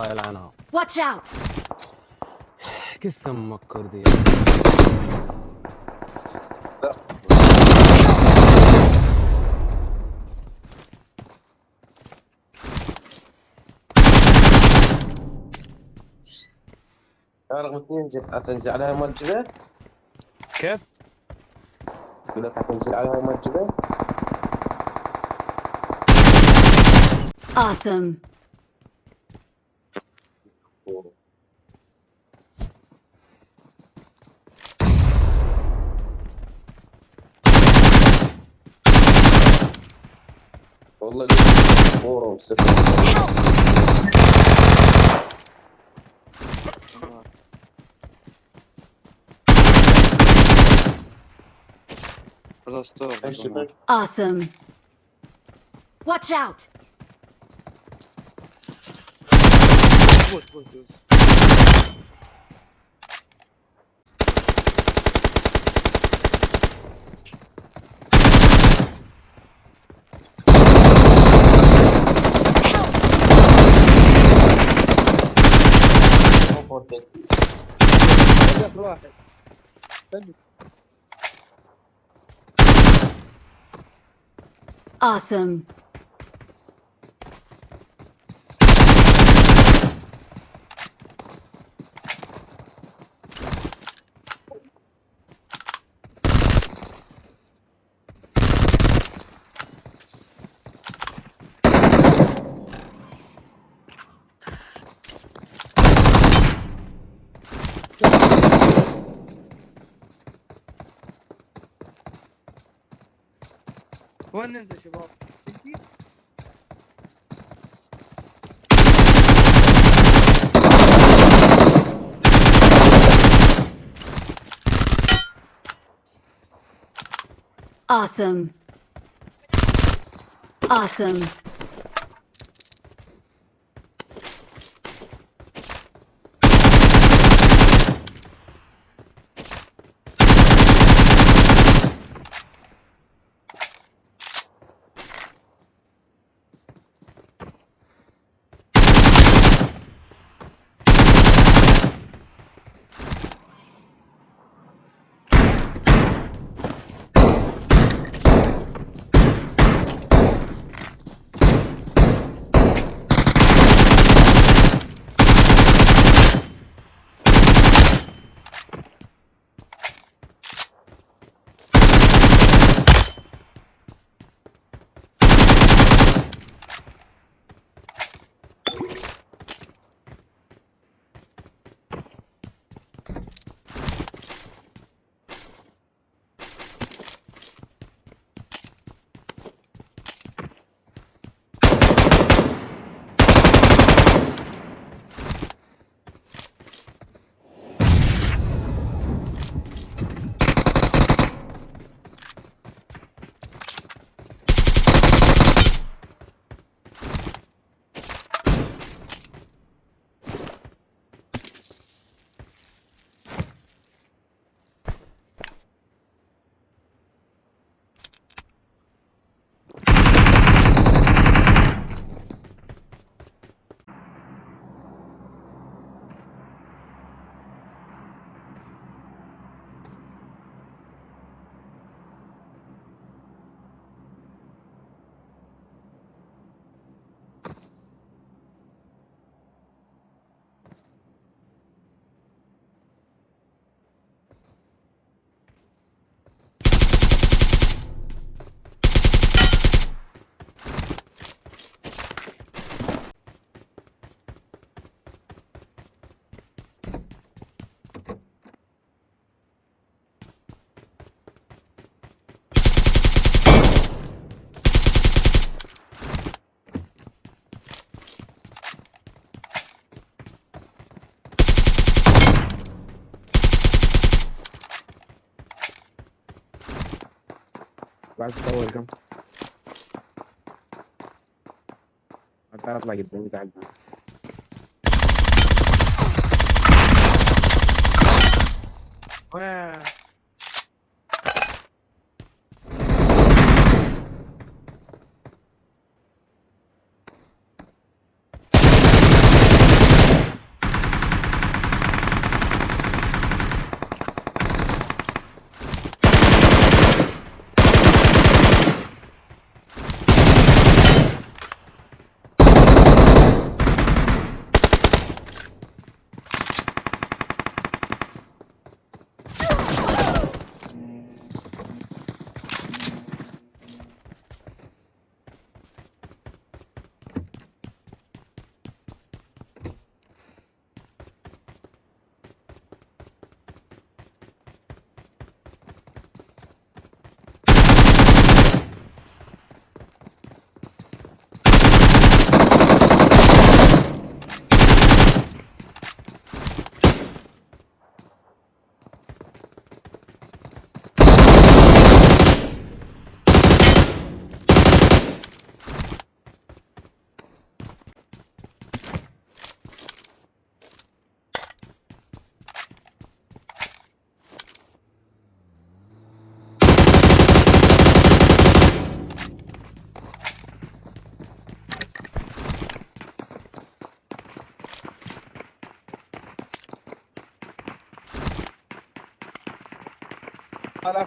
الله يلعنها Watch out! قسم مكر دي رقم اثنين تنزل تنزل عليها مال الجبل كيف؟ يقول لك حتنزل عليها مال الجبل Awesome. portal. Don't let me the portal sit. Awesome. Watch out! Awesome. وين ننزل شباب؟ تجي؟ Awesome. Awesome. Bak столиком. Hatta atla git beni galiba. Wow. para